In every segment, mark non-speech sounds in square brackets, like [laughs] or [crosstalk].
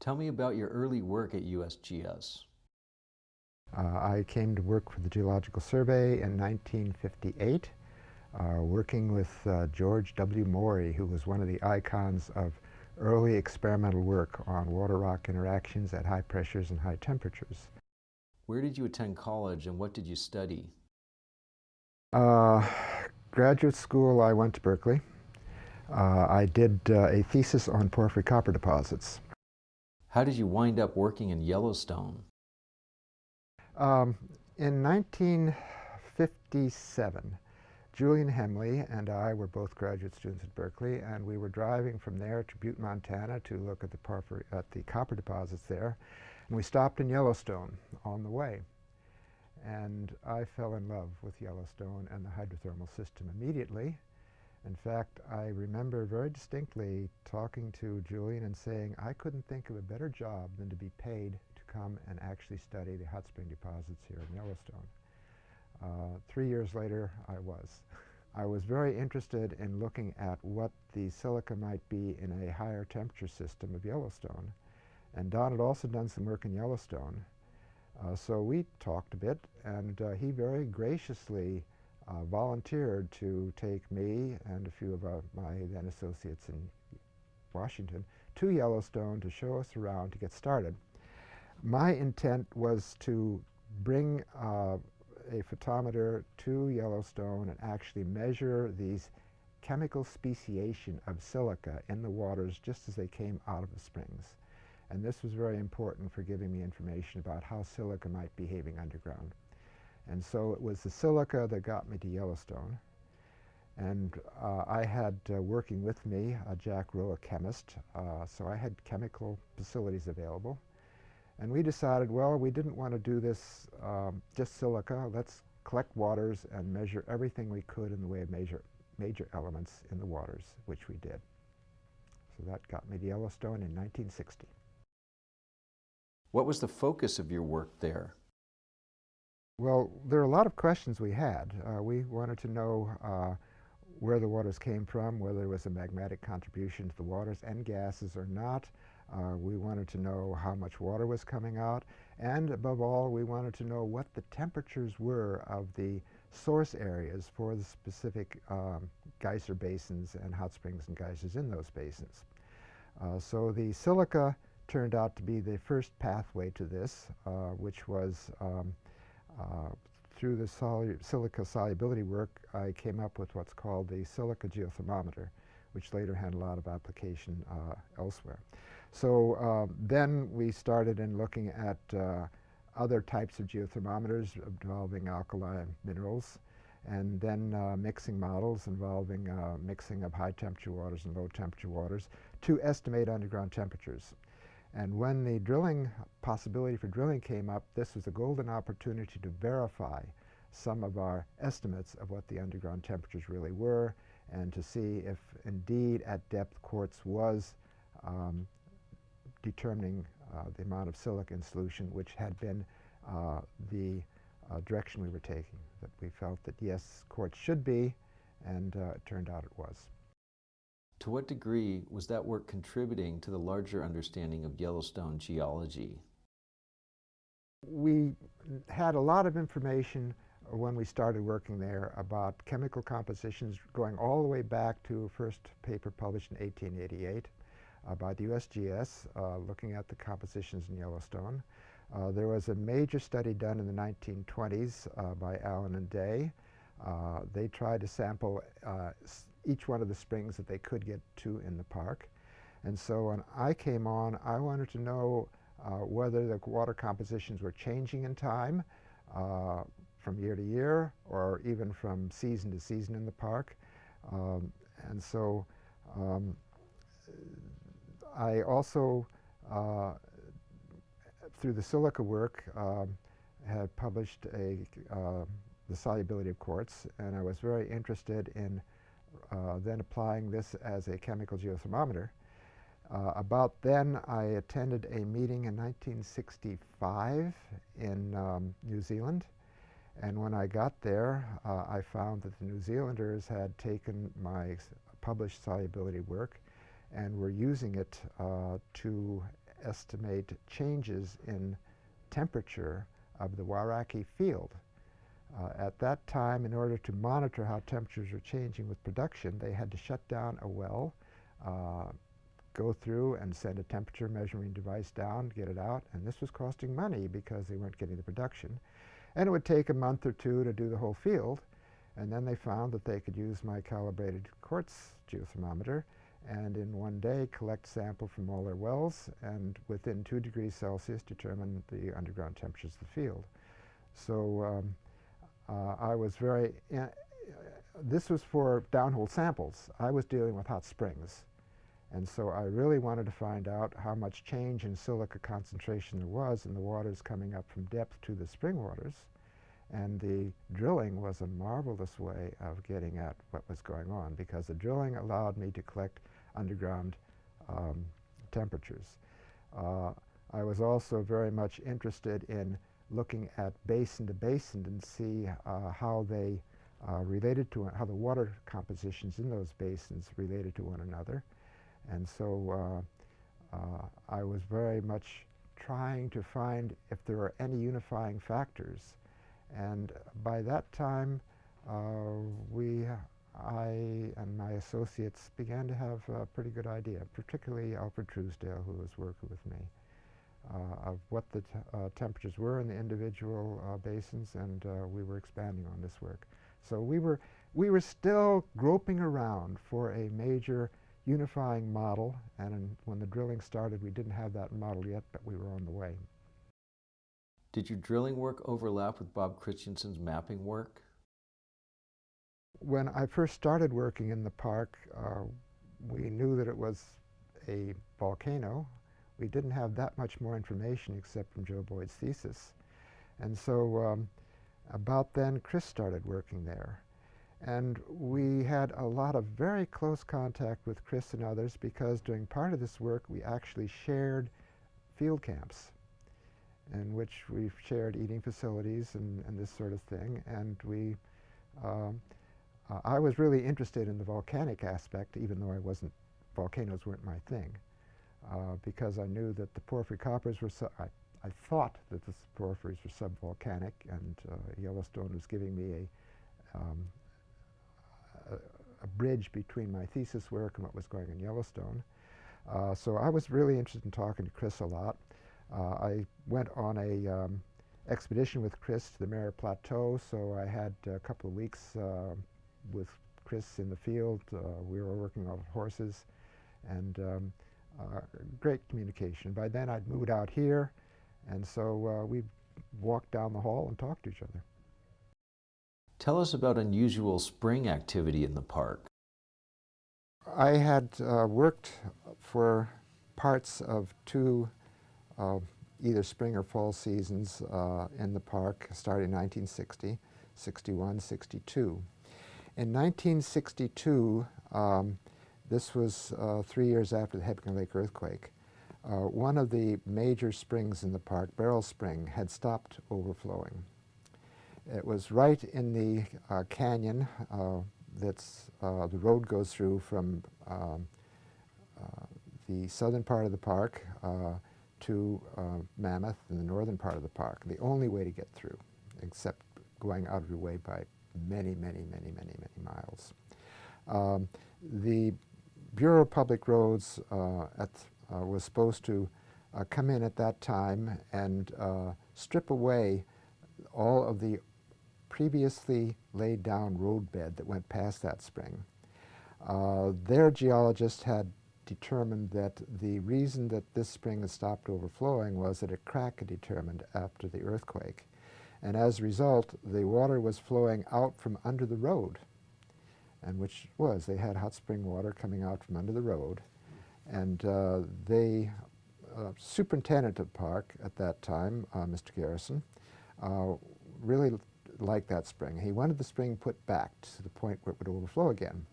Tell me about your early work at USGS. Uh, I came to work for the Geological Survey in 1958, uh, working with uh, George W. Morey, who was one of the icons of early experimental work on water-rock interactions at high pressures and high temperatures. Where did you attend college and what did you study? Uh, graduate school, I went to Berkeley. Uh, I did uh, a thesis on porphyry copper deposits. How did you wind up working in Yellowstone? Um, in 1957, Julian Hemley and I were both graduate students at Berkeley, and we were driving from there to Butte, Montana to look at the, at the copper deposits there. And we stopped in Yellowstone on the way. And I fell in love with Yellowstone and the hydrothermal system immediately. In fact, I remember very distinctly talking to Julian and saying, I couldn't think of a better job than to be paid to come and actually study the hot spring deposits here in Yellowstone. Uh, three years later, I was. I was very interested in looking at what the silica might be in a higher temperature system of Yellowstone. And Don had also done some work in Yellowstone. Uh, so we talked a bit, and uh, he very graciously uh, volunteered to take me and a few of uh, my then associates in Washington to Yellowstone to show us around to get started. My intent was to bring uh, a photometer to Yellowstone and actually measure these chemical speciation of silica in the waters just as they came out of the springs. And this was very important for giving me information about how silica might be behaving underground. And so it was the silica that got me to Yellowstone. And uh, I had uh, working with me uh, Jack Rowe, a chemist, uh, so I had chemical facilities available. And we decided, well, we didn't want to do this um, just silica. Let's collect waters and measure everything we could in the way of major, major elements in the waters, which we did. So that got me to Yellowstone in 1960. What was the focus of your work there? Well, there are a lot of questions we had. Uh, we wanted to know uh, where the waters came from, whether there was a magmatic contribution to the waters and gases or not, uh, we wanted to know how much water was coming out, and above all, we wanted to know what the temperatures were of the source areas for the specific um, geyser basins and hot springs and geysers in those basins. Uh, so the silica turned out to be the first pathway to this, uh, which was um, through the silica solubility work, I came up with what's called the silica geothermometer, which later had a lot of application uh, elsewhere. So uh, then we started in looking at uh, other types of geothermometers involving alkaline minerals and then uh, mixing models involving uh, mixing of high temperature waters and low temperature waters to estimate underground temperatures. And when the drilling possibility for drilling came up, this was a golden opportunity to verify some of our estimates of what the underground temperatures really were and to see if indeed at depth quartz was um, determining uh, the amount of silica in solution, which had been uh, the uh, direction we were taking, that we felt that yes, quartz should be, and it turned out it was. To what degree was that work contributing to the larger understanding of Yellowstone geology? We had a lot of information when we started working there about chemical compositions going all the way back to a first paper published in 1888 uh, by the USGS uh, looking at the compositions in Yellowstone. Uh, there was a major study done in the 1920s by Allen and Day. they tried to sample each one of the springs that they could get to in the park. And so when I came on, I wanted to know uh, whether the water compositions were changing in time uh, from year to year or even from season to season in the park. Um, and so um, I also, uh, through the silica work, um, had published a, uh, the solubility of quartz, and I was very interested in then applying this as a chemical geothermometer. Uh, about then, I attended a meeting in 1965 in um, New Zealand, and when I got there, uh, I found that the New Zealanders had taken my published solubility work and we're using it uh, to estimate changes in temperature of the Wairakei field. Uh, at that time, in order to monitor how temperatures were changing with production, they had to shut down a well, uh, go through and send a temperature measuring device down, get it out, and this was costing money because they weren't getting the production. And it would take a month or two to do the whole field, and then they found that they could use my calibrated quartz geothermometer and in one day collect sample from all their wells and within two degrees Celsius determine the underground temperatures of the field. So um, I was very, uh, this was for downhole samples. I was dealing with hot springs. And so I really wanted to find out how much change in silica concentration there was in the waters coming up from depth to the spring waters. And the drilling was a marvelous way of getting at what was going on because the drilling allowed me to collect underground um, temperatures. Uh, I was also very much interested in looking at basin to basin and see uh, how they uh, related to how the water compositions in those basins related to one another. And so uh, uh, I was very much trying to find if there are any unifying factors. And by that time, uh, we, I and my associates began to have a pretty good idea, particularly Alfred Truesdell, who was working with me, of what the uh, temperatures were in the individual uh, basins, and we were expanding on this work. So we were, we were still groping around for a major unifying model, and in, when the drilling started, we didn't have that model yet, but we were on the way. Did your drilling work overlap with Bob Christiansen's mapping work? When I first started working in the park, uh, we knew that it was a volcano. We didn't have that much more information except from Joe Boyd's thesis. And so um, about then, Chris started working there. And we had a lot of very close contact with Chris and others because during part of this work we actually shared field camps in which we shared eating facilities and, and this sort of thing. And we, uh, I was really interested in the volcanic aspect even though I wasn't, volcanoes weren't my thing. Uh, because I knew that the porphyry coppers were, I, I thought that the porphyries were subvolcanic and uh, Yellowstone was giving me a, um, a, bridge between my thesis work and what was going on in Yellowstone. Uh, so I was really interested in talking to Chris a lot. Uh, I went on a um, expedition with Chris to the Mirror Plateau, so I had a couple of weeks uh, with Chris in the field. We were working on horses and um, uh, great communication. By then I'd moved out here and so uh, we walked down the hall and talked to each other. Tell us about unusual spring activity in the park. I had uh, worked for parts of two uh, either spring or fall seasons uh, in the park starting in 1960, 61, 62. In 1962, um, this was uh, three years after the Hebgen Lake earthquake, uh, one of the major springs in the park, Beryl Spring, had stopped overflowing. It was right in the uh, canyon uh, that's uh, the road goes through from um, uh, the southern part of the park to Mammoth in the northern part of the park. The only way to get through, except going out of your way by many, many, many, many, many miles. Um, the Bureau of Public Roads uh, at, uh, was supposed to uh, come in at that time and strip away all of the previously laid down roadbed that went past that spring. Uh, their geologists had determined that the reason that this spring had stopped overflowing was that a crack had determined after the earthquake. And as a result, the water was flowing out from under the road, and which was, they had hot spring water coming out from under the road. And uh, they, uh, superintendent of park at that time, uh, Mr. Garrison, uh, really liked that spring. He wanted the spring put back to the point where it would overflow again.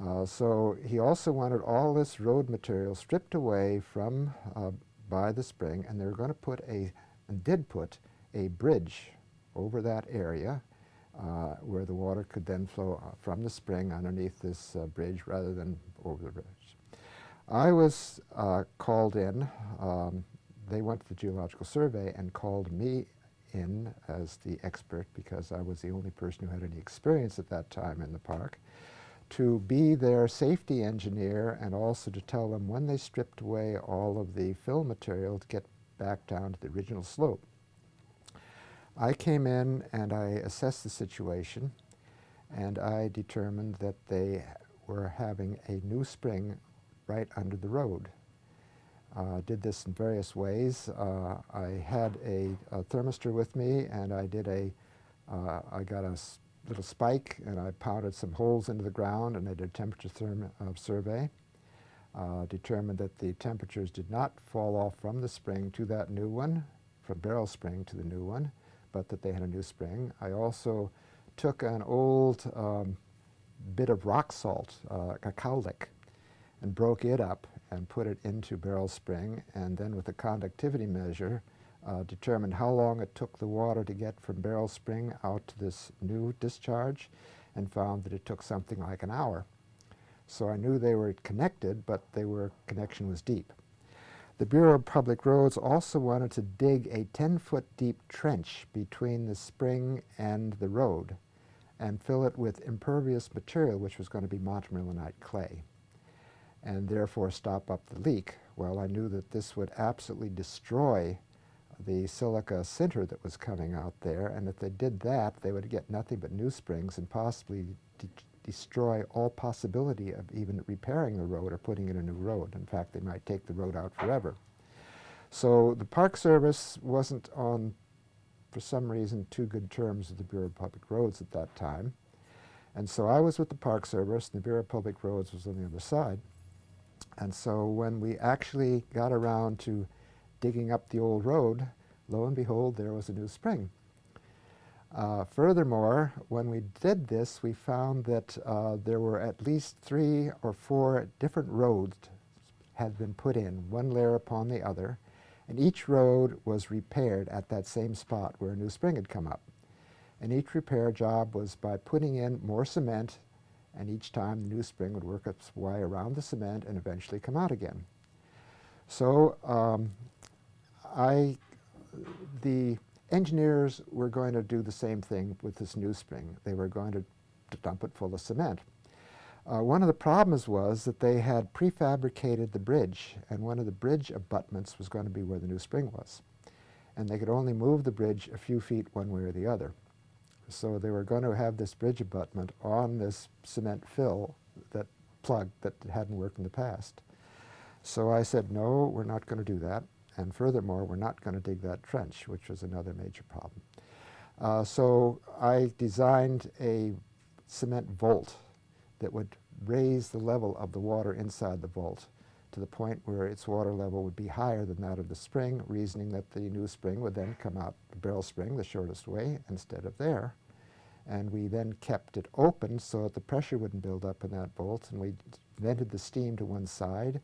Uh, so he also wanted all this road material stripped away from uh, by the spring, and they were going to put a, and did put, a bridge over that area uh, where the water could then flow uh, from the spring underneath this uh, bridge rather than over the bridge. I was uh, called in. Um, they went to the Geological Survey and called me in as the expert because I was the only person who had any experience at that time in the park to be their safety engineer and also to tell them when they stripped away all of the fill material to get back down to the original slope. I came in and I assessed the situation and I determined that they were having a new spring right under the road. Uh, did this in various ways. Uh, I had a, a, thermistor with me and I did a, uh, I got a little spike and I pounded some holes into the ground and I did a temperature uh, survey. Uh, determined that the temperatures did not fall off from the spring to that new one, from Beryl Spring to the new one, but that they had a new spring. I also took an old um, bit of rock salt, uh, and broke it up and put it into Beryl Spring, and then with a conductivity measure, uh, determined how long it took the water to get from Beryl Spring out to this new discharge, and found that it took something like an hour. So I knew they were connected, but they were connection was deep. The Bureau of Public Roads also wanted to dig a 10-foot deep trench between the spring and the road and fill it with impervious material, which was going to be montmorillonite clay, and therefore stop up the leak. Well, I knew that this would absolutely destroy the silica sinter that was coming out there, and if they did that, they would get nothing but new springs and possibly destroy all possibility of even repairing the road or putting in a new road. In fact, they might take the road out forever. So the Park Service wasn't on, for some reason, too good terms with the Bureau of Public Roads at that time. And so I was with the Park Service, and the Bureau of Public Roads was on the other side. And so when we actually got around to digging up the old road, lo and behold, there was a new spring. Uh, furthermore, when we did this, we found that uh, there were at least three or four different roads had been put in, one layer upon the other, and each road was repaired at that same spot where a new spring had come up. And each repair job was by putting in more cement, and each time the new spring would work its way around the cement and eventually come out again. So um, I, the engineers were going to do the same thing with this new spring. They were going to, to dump it full of cement. Uh, one of the problems was that they had prefabricated the bridge, and one of the bridge abutments was going to be where the new spring was. And they could only move the bridge a few feet one way or the other. So they were going to have this bridge abutment on this cement fill that plug that hadn't worked in the past. So I said, no, we're not going to do that. And furthermore, we're not going to dig that trench, which was another major problem. Uh, so I designed a cement vault that would raise the level of the water inside the vault to the point where its water level would be higher than that of the spring, reasoning that the new spring would then come out the Beryl Spring the shortest way instead of there. And we then kept it open so that the pressure wouldn't build up in that vault, and we vented the steam to one side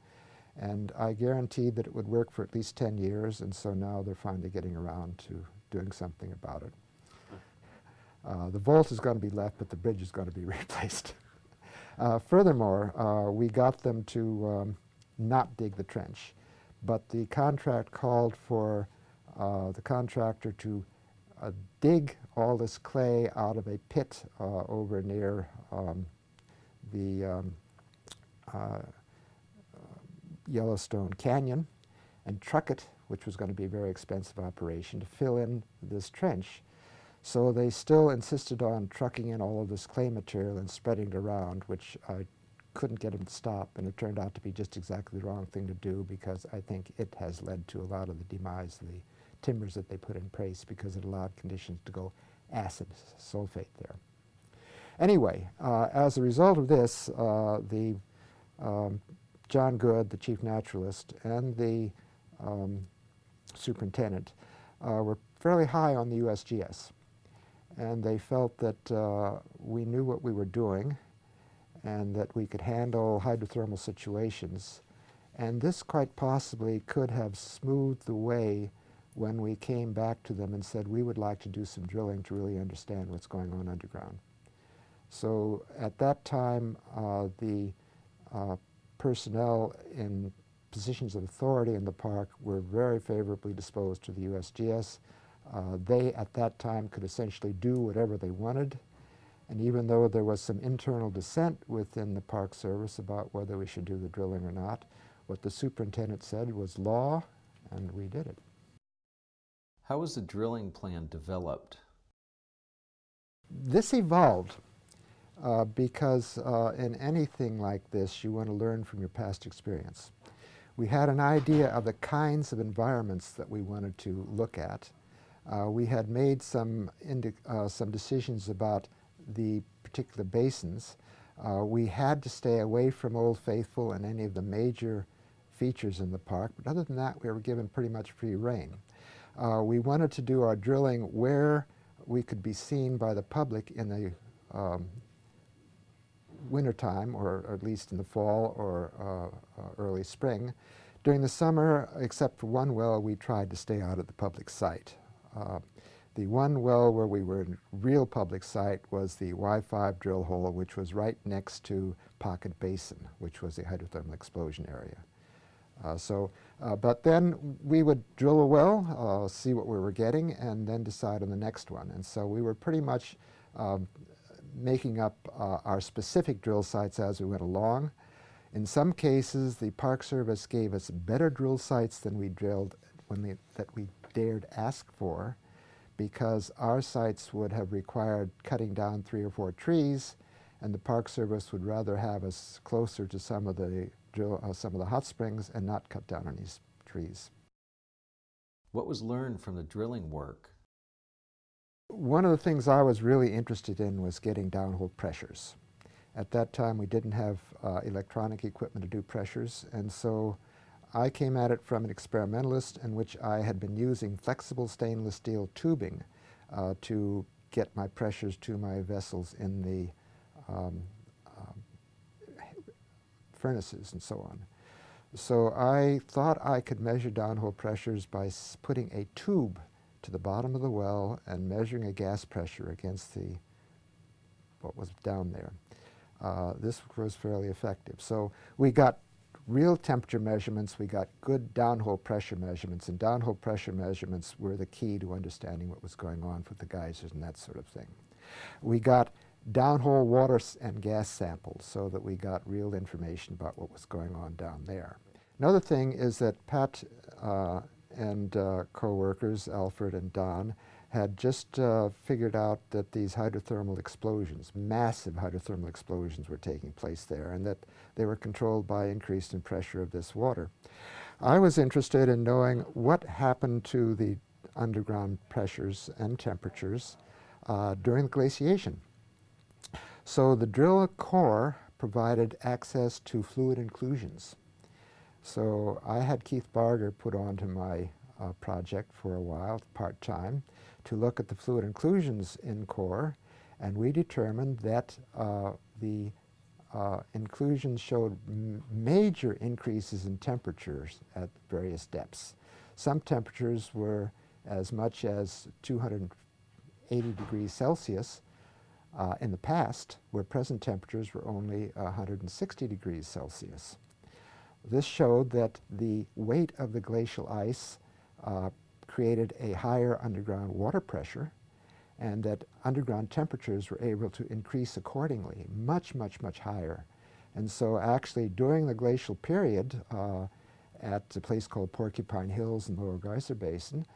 and I guaranteed that it would work for at least 10 years, and so now they're finally getting around to doing something about it. [laughs] Uh, the vault is going to be left, but the bridge is going to be [laughs] replaced. uh, furthermore, uh, we got them to um, not dig the trench, but the contract called for uh, the contractor to uh, dig all this clay out of a pit uh, over near um, the um, Yellowstone Canyon and truck it, which was going to be a very expensive operation, to fill in this trench. So they still insisted on trucking in all of this clay material and spreading it around, which I couldn't get them to stop, and it turned out to be just exactly the wrong thing to do because I think it has led to a lot of the demise of the timbers that they put in place because it allowed conditions to go acid sulfate there. Anyway, uh, as a result of this, uh, the um, John Good, the chief naturalist, and the um, superintendent uh, were fairly high on the USGS. And they felt that uh, we knew what we were doing and that we could handle hydrothermal situations. And this quite possibly could have smoothed the way when we came back to them and said we would like to do some drilling to really understand what's going on underground. So at that time, uh, the uh, personnel in positions of authority in the park were very favorably disposed to the USGS. Uh, they, at that time, could essentially do whatever they wanted. And even though there was some internal dissent within the Park Service about whether we should do the drilling or not, what the superintendent said was law, and we did it. How was the drilling plan developed? This evolved uh, because uh, in anything like this, you want to learn from your past experience. We had an idea of the kinds of environments that we wanted to look at. Uh, we had made some, uh, some decisions about the particular basins. Uh, we had to stay away from Old Faithful and any of the major features in the park, but other than that, we were given pretty much free rein. Uh, we wanted to do our drilling where we could be seen by the public in the um, wintertime, or, or at least in the fall or uh, uh, early spring. During the summer, except for one well, we tried to stay out of the public site. Uh, the one well where we were in real public sight was the Y5 drill hole, which was right next to Pocket Basin, which was the hydrothermal explosion area. Uh, so, uh, but then we would drill a well, uh, see what we were getting, and then decide on the next one. And so we were pretty much um, making up uh, our specific drill sites as we went along. In some cases, the Park Service gave us better drill sites than we drilled when they, that we dared ask for because our sites would have required cutting down three or four trees and the Park Service would rather have us closer to some of the drill, uh, some of the hot springs and not cut down any trees. What was learned from the drilling work? One of the things I was really interested in was getting downhole pressures. At that time, we didn't have uh, electronic equipment to do pressures, and so I came at it from an experimentalist in which I had been using flexible stainless steel tubing uh, to get my pressures to my vessels in the um, furnaces and so on. So I thought I could measure downhole pressures by putting a tube to the bottom of the well and measuring a gas pressure against the what was down there. Uh, this was fairly effective. So we got real temperature measurements, we got good downhole pressure measurements, and downhole pressure measurements were the key to understanding what was going on with the geysers and that sort of thing. We got downhole water and gas samples so that we got real information about what was going on down there. Another thing is that Pat uh, and uh, co-workers, Alfred and Don, had just uh, figured out that these hydrothermal explosions, massive hydrothermal explosions were taking place there and that they were controlled by increase in pressure of this water. I was interested in knowing what happened to the underground pressures and temperatures uh, during glaciation. So the drill core provided access to fluid inclusions. So I had Keith Bargar put onto my uh, project for a while, part-time, to look at the fluid inclusions in core, and we determined that uh, the uh, inclusions showed major increases in temperatures at various depths. Some temperatures were as much as 280 degrees Celsius, uh, in the past, where present temperatures were only 160 degrees Celsius. This showed that the weight of the glacial ice uh, created a higher underground water pressure and that underground temperatures were able to increase accordingly, much, much, much higher. And so actually during the glacial period uh, at a place called Porcupine Hills in the Lower Geyser Basin,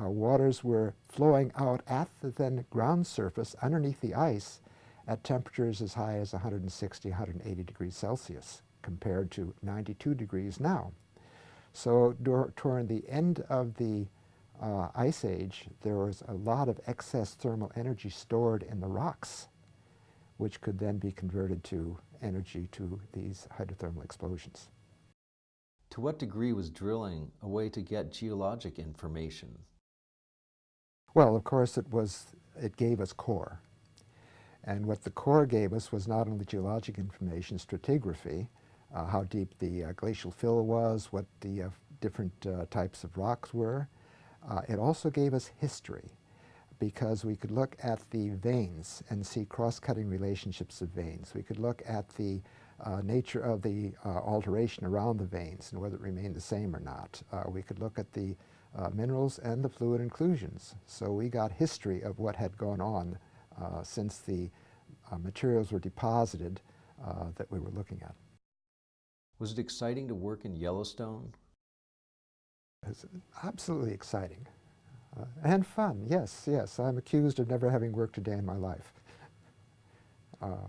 uh, waters were flowing out at the then ground surface underneath the ice at temperatures as high as 160, 180 degrees Celsius compared to 92 degrees now. So toward the end of the uh, ice age, there was a lot of excess thermal energy stored in the rocks, which could then be converted to energy to these hydrothermal explosions. To what degree was drilling a way to get geologic information? Well, of course, it was, it gave us core. And what the core gave us was not only geologic information, stratigraphy, uh, how deep the uh, glacial fill was, what the uh, different uh, types of rocks were. Uh, it also gave us history because we could look at the veins and see cross-cutting relationships of veins. We could look at the uh, nature of the alteration around the veins and whether it remained the same or not. We could look at the minerals and the fluid inclusions. So we got history of what had gone on since the materials were deposited that we were looking at. Was it exciting to work in Yellowstone? It's absolutely exciting. Uh, and fun, yes, yes. I'm accused of never having worked a day in my life. Uh,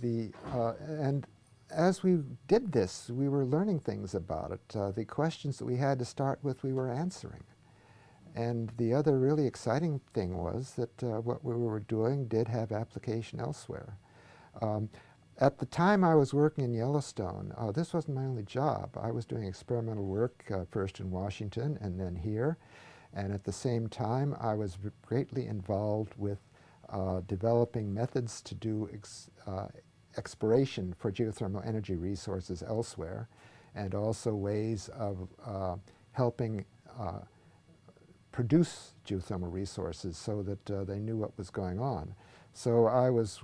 the, uh, and as we did this, we were learning things about it. Uh, the questions that we had to start with, we were answering. And the other really exciting thing was that uh, what we were doing did have application elsewhere. Um, at the time I was working in Yellowstone, uh, this wasn't my only job. I was doing experimental work uh, first in Washington and then here. And at the same time, I was greatly involved with uh, developing methods to do ex uh, exploration for geothermal energy resources elsewhere, and also ways of uh, helping uh, produce geothermal resources so that they knew what was going on. So I was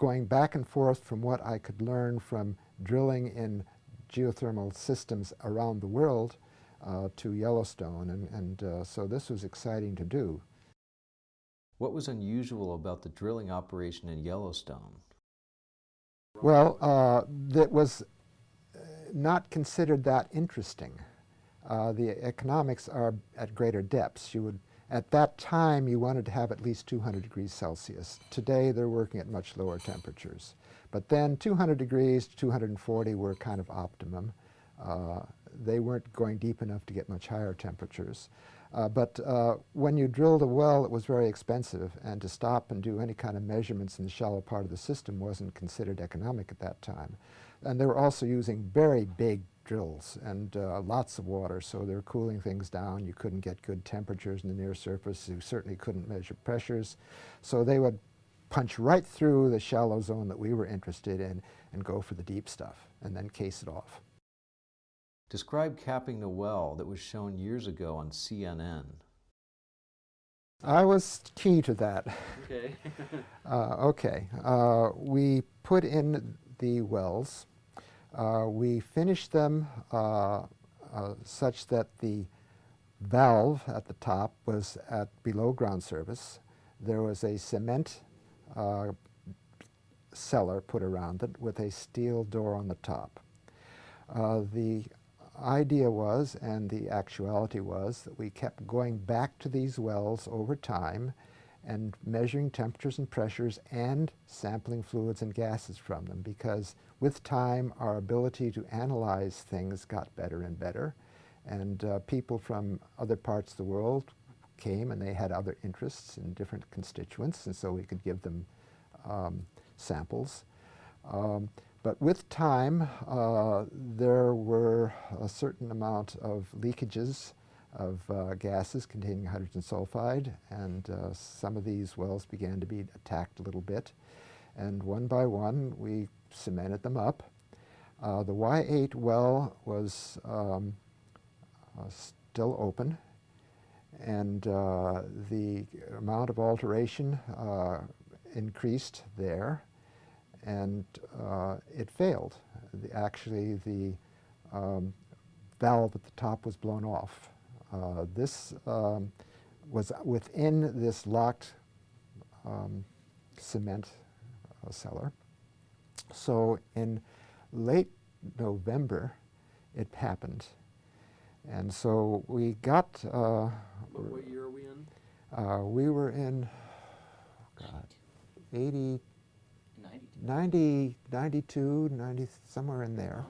going back and forth from what I could learn from drilling in geothermal systems around the world uh, to Yellowstone, and, and uh, so this was exciting to do. What was unusual about the drilling operation in Yellowstone? Well, uh, that was uh, not considered that interesting. Uh, the economics are at greater depths. You would, at that time, you wanted to have at least 200 degrees Celsius. Today, they're working at much lower temperatures. But then 200 degrees to 240 were kind of optimum. Uh, they weren't going deep enough to get much higher temperatures. Uh, but uh, when you drilled a well, it was very expensive, and to stop and do any kind of measurements in the shallow part of the system wasn't considered economic at that time. And they were also using very big drills and uh, lots of water, so they were cooling things down. You couldn't get good temperatures in the near surface. You certainly couldn't measure pressures. So they would punch right through the shallow zone that we were interested in and go for the deep stuff, and then case it off. Describe capping the well that was shown years ago on CNN. I was key to that. Okay. [laughs] uh, okay. Uh, we put in the wells. Uh, we finished them uh, uh, such that the valve at the top was at below ground surface. There was a cement uh, cellar put around it with a steel door on the top. the idea was, and the actuality was, that we kept going back to these wells over time and measuring temperatures and pressures and sampling fluids and gases from them because with time our ability to analyze things got better and better and uh, people from other parts of the world came and they had other interests in different constituents and so we could give them um, samples. Um, but with time, uh, there were a certain amount of leakages of uh, gases containing hydrogen sulfide, and uh, some of these wells began to be attacked a little bit. And one by one, we cemented them up. Uh, the Y8 well was um, uh, still open, and uh, the amount of alteration increased there and uh, it failed. The, actually, the um, valve at the top was blown off. Uh, this um, was within this locked um, cement uh, cellar. So in late November, it happened. And so we got... Uh, what, what, year are we in? Uh, we were in, God, 80, 90, 92, 90, somewhere in there.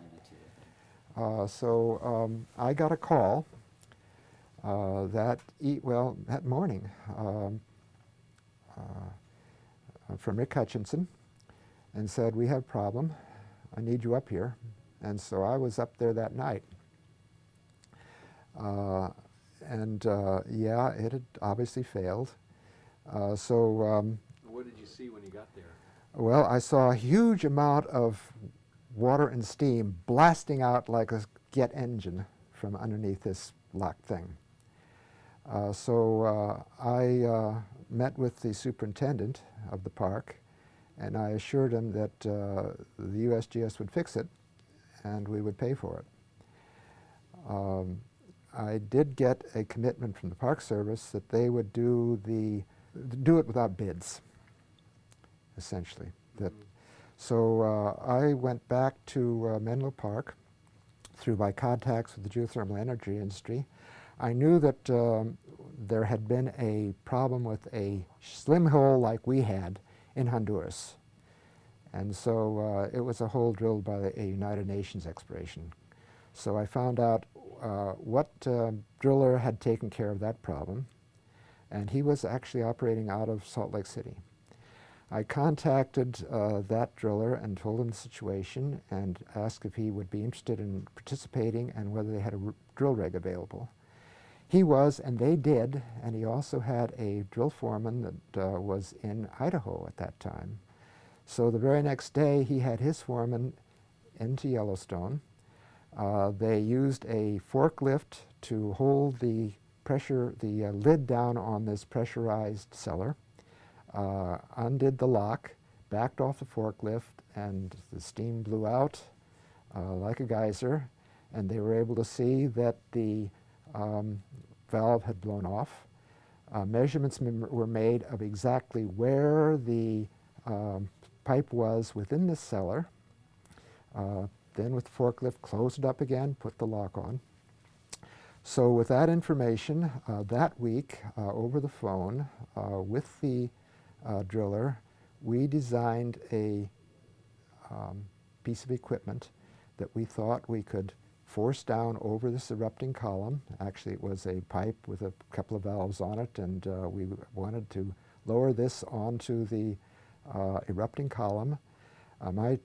Uh, so um, I got a call uh, that e well that morning um, uh, from Rick Hutchinson and said we have a problem. I need you up here. And so I was up there that night. Uh, and uh, yeah, it had obviously failed. Uh, so um, what did you see when you got there? Well, I saw a huge amount of water and steam blasting out like a jet engine from underneath this locked thing. Uh, so uh, I uh, met with the superintendent of the park And I assured him that uh, the USGS would fix it and we would pay for it. Um, I did get a commitment from the Park Service that they would do the do it without bids, essentially. That, so uh, I went back to uh, Menlo Park through my contacts with the geothermal energy industry. I knew that um, there had been a problem with a slim hole like we had in Honduras. And so uh, it was a hole drilled by a United Nations exploration. So I found out uh, what uh, driller had taken care of that problem, and he was actually operating out of Salt Lake City. I contacted uh, that driller and told him the situation and asked if he would be interested in participating and whether they had a drill rig available. He was, and they did, and he also had a drill foreman that uh, was in Idaho at that time. So the very next day, he had his foreman into Yellowstone. Uh, they used a forklift to hold the pressure, the uh, lid down on this pressurized cellar uh, undid the lock, backed off the forklift, and the steam blew out uh, like a geyser, and they were able to see that the um, valve had blown off. Uh, measurements were made of exactly where the um, pipe was within the cellar. Uh, then with the forklift, closed it up again, put the lock on. So with that information, uh, that week, uh, over the phone, uh, with the uh, driller, we designed a um, piece of equipment that we thought we could force down over this erupting column. Actually, it was a pipe with a couple of valves on it, and uh, we wanted to lower this onto the uh, erupting column. Uh, my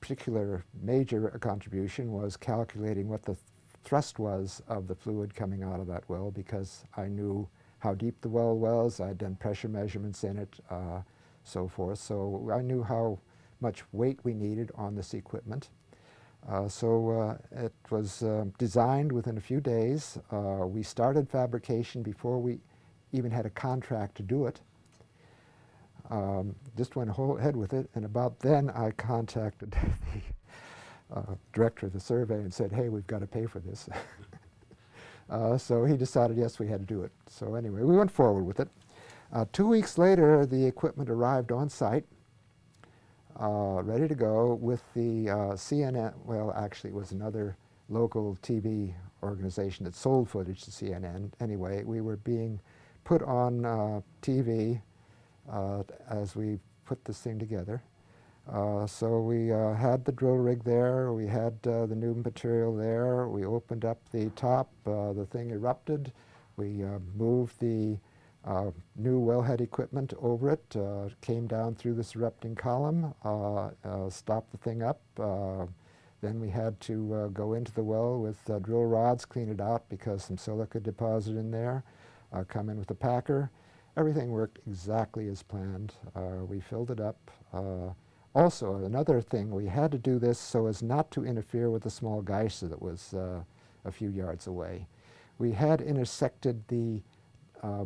particular major contribution was calculating what the thrust was of the fluid coming out of that well because I knew how deep the well was. I'd done pressure measurements in it, uh, so forth. So I knew how much weight we needed on this equipment. Uh, so uh, it was uh, designed within a few days. Uh, we started fabrication before we even had a contract to do it. Um, just went ahead with it, and about then I contacted [laughs] the uh, director of the survey and said, hey, we've got to pay for this. [laughs] Uh, so he decided, yes, we had to do it. So anyway, we went forward with it. Uh, two weeks later, the equipment arrived on site, uh, ready to go with the uh, CNN, well, actually it was another local TV organization that sold footage to CNN. Anyway, we were being put on uh, TV uh, as we put this thing together. Uh, so we uh, had the drill rig there, we had the new material there, we opened up the top, the thing erupted, we moved the Uh, new wellhead equipment over it, uh, came down through this erupting column, uh, stopped the thing up, then we had to go into the well with drill rods, clean it out because some silica deposit in there, come in with a packer. Everything worked exactly as planned. we filled it up. Also, another thing, we had to do this so as not to interfere with the small geyser that was uh, a few yards away. We had intersected the uh,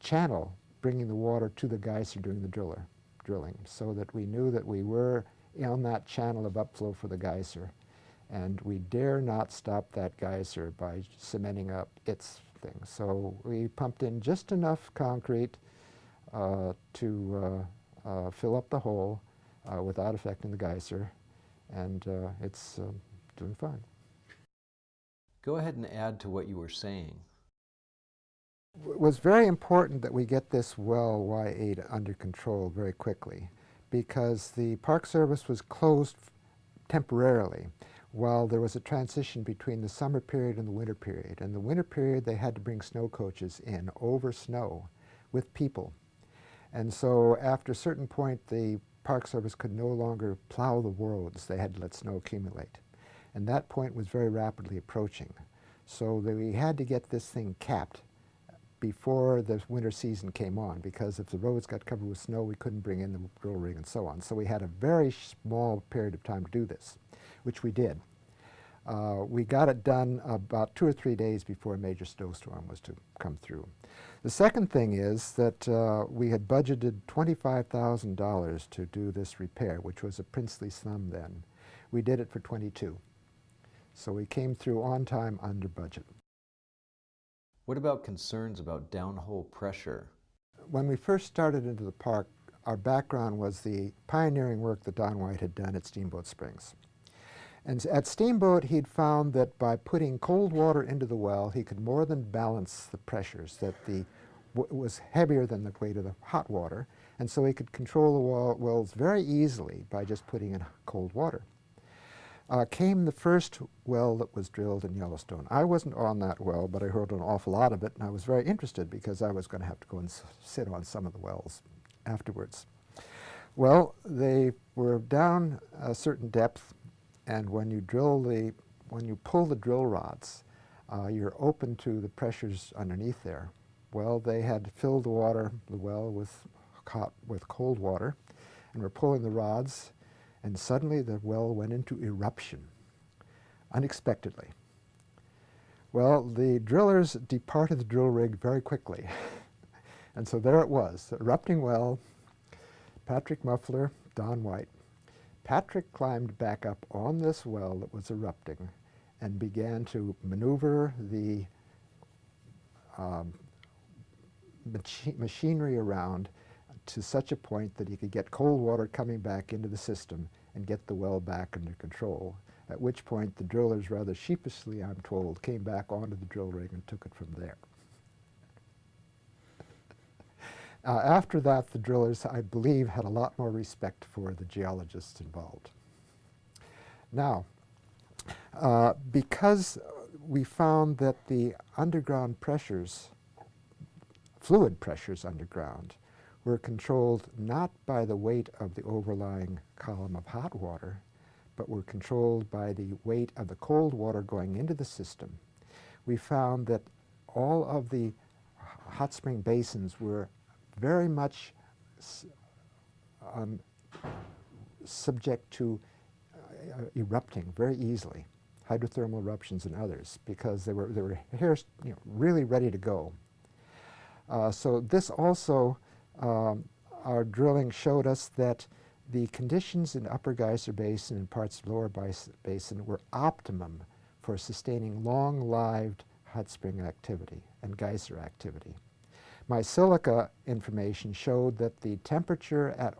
channel bringing the water to the geyser during the driller, drilling so that we knew that we were on that channel of upflow for the geyser. And we dare not stop that geyser by cementing up its thing. So we pumped in just enough concrete uh, to uh, uh, fill up the hole uh, without affecting the geyser, and uh, it's uh, doing fine. Go ahead and add to what you were saying. It was very important that we get this well Y8 under control very quickly because the Park Service was closed temporarily while there was a transition between the summer period and the winter period. In the winter period, they had to bring snow coaches in over snow with people. And so after a certain point, the Park Service could no longer plow the roads. They had to let snow accumulate. And that point was very rapidly approaching. So we had to get this thing capped before the winter season came on because if the roads got covered with snow, we couldn't bring in the drill rig and so on. So we had a very small period of time to do this, which we did. Uh, we got it done about two or three days before a major snowstorm was to come through. The second thing is that uh, we had budgeted $25,000 to do this repair, which was a princely sum then. We did it for 22. So we came through on time under budget. What about concerns about downhole pressure? When we first started into the park, our background was the pioneering work that Don White had done at Steamboat Springs. And at Steamboat, he'd found that by putting cold water into the well, he could more than balance the pressures, that the was heavier than the weight of the hot water, and so he could control the well, wells very easily by just putting in cold water. Uh, came the first well that was drilled in Yellowstone. I wasn't on that well, but I heard an awful lot of it, and I was very interested because I was going to have to go and sit on some of the wells afterwards. Well, they were down a certain depth, and when you drill the, when you pull the drill rods, uh, you're open to the pressures underneath there. Well, they had filled the water, the well, with hot, with cold water, and were pulling the rods, and suddenly the well went into eruption, unexpectedly. Well, the drillers departed the drill rig very quickly. [laughs] and so there it was, erupting well, Patrick Muffler, Don White. Patrick climbed back up on this well that was erupting and began to maneuver the um, machi machinery around to such a point that he could get cold water coming back into the system and get the well back under control, at which point the drillers rather sheepishly, I'm told, came back onto the drill rig and took it from there. [laughs] Uh, after that, the drillers, I believe, had a lot more respect for the geologists involved. Now, uh, because we found that the underground pressures, fluid pressures underground, were controlled not by the weight of the overlying column of hot water, but were controlled by the weight of the cold water going into the system, we found that all of the hot spring basins were very much um, subject to uh, erupting very easily, hydrothermal eruptions and others, because they were, they were here, you know, really ready to go. Uh, so this also, um, our drilling showed us that the conditions in Upper Geyser Basin and parts of Lower Basin were optimum for sustaining long-lived hot spring activity and geyser activity. My silica information showed that the temperature at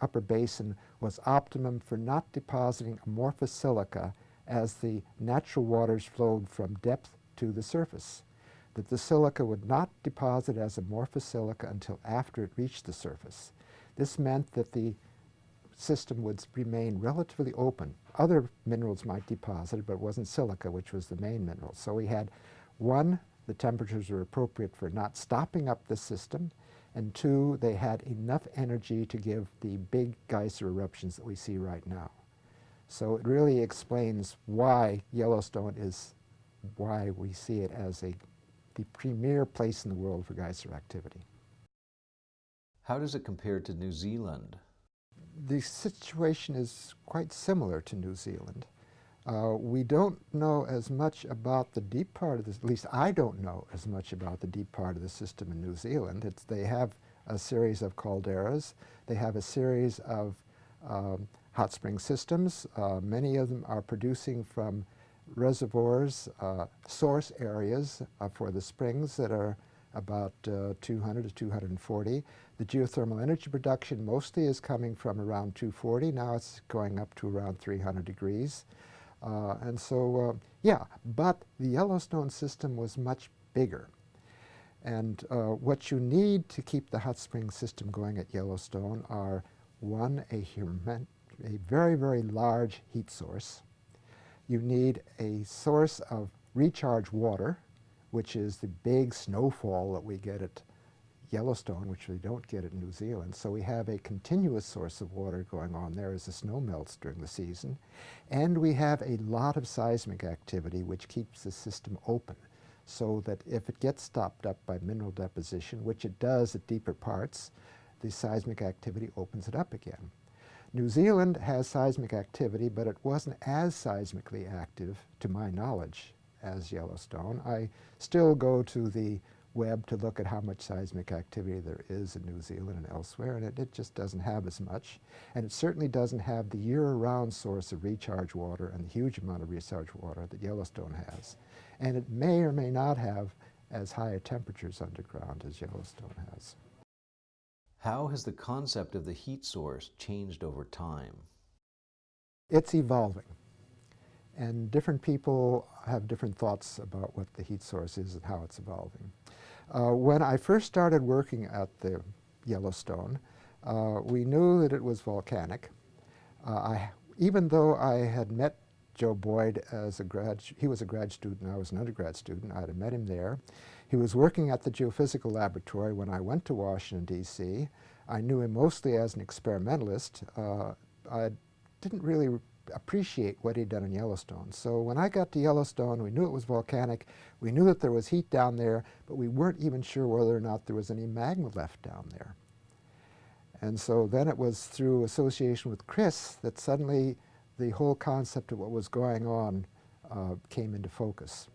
upper basin was optimum for not depositing amorphous silica as the natural waters flowed from depth to the surface, that the silica would not deposit as amorphous silica until after it reached the surface. This meant that the system would remain relatively open. Other minerals might deposit, but it wasn't silica, which was the main mineral. So we had one the temperatures were appropriate for not stopping up the system, and two, they had enough energy to give the big geyser eruptions that we see right now. So it really explains why Yellowstone is, why we see it as a, the premier place in the world for geyser activity. How does it compare to New Zealand? The situation is quite similar to New Zealand. Uh, we don't know as much about the deep part of this, at least I don't know as much about the deep part of the system in New Zealand. It's, they have a series of calderas. They have a series of um, hot spring systems. Uh, many of them are producing from reservoirs, uh, source areas uh, for the springs that are about uh, 200 to 240. The geothermal energy production mostly is coming from around 240. Now it's going up to around 300 degrees. Uh, and so, uh, yeah, but the Yellowstone system was much bigger. And uh, what you need to keep the hot spring system going at Yellowstone are, one, a, a very, very large heat source. You need a source of recharge water, which is the big snowfall that we get at Yellowstone, which we don't get in New Zealand. So we have a continuous source of water going on there as the snow melts during the season. And we have a lot of seismic activity which keeps the system open so that if it gets stopped up by mineral deposition, which it does at deeper parts, the seismic activity opens it up again. New Zealand has seismic activity, but it wasn't as seismically active, to my knowledge, as Yellowstone. I still go to the web to look at how much seismic activity there is in New Zealand and elsewhere, and it, it just doesn't have as much. And it certainly doesn't have the year-round source of recharge water and the huge amount of recharge water that Yellowstone has. And it may or may not have as high temperatures underground as Yellowstone has. How has the concept of the heat source changed over time? It's evolving. And different people have different thoughts about what the heat source is and how it's evolving. Uh, when I first started working at the Yellowstone, uh, we knew that it was volcanic. Uh, I, even though I had met Joe Boyd as a grad, he was a grad student, I was an undergrad student, I had met him there. He was working at the geophysical laboratory when I went to Washington, D.C. I knew him mostly as an experimentalist. Uh, I didn't really appreciate what he'd done in Yellowstone. So when I got to Yellowstone, we knew it was volcanic. We knew that there was heat down there, but we weren't even sure whether or not there was any magma left down there. And so then it was through association with Chris that suddenly the whole concept of what was going on uh, came into focus.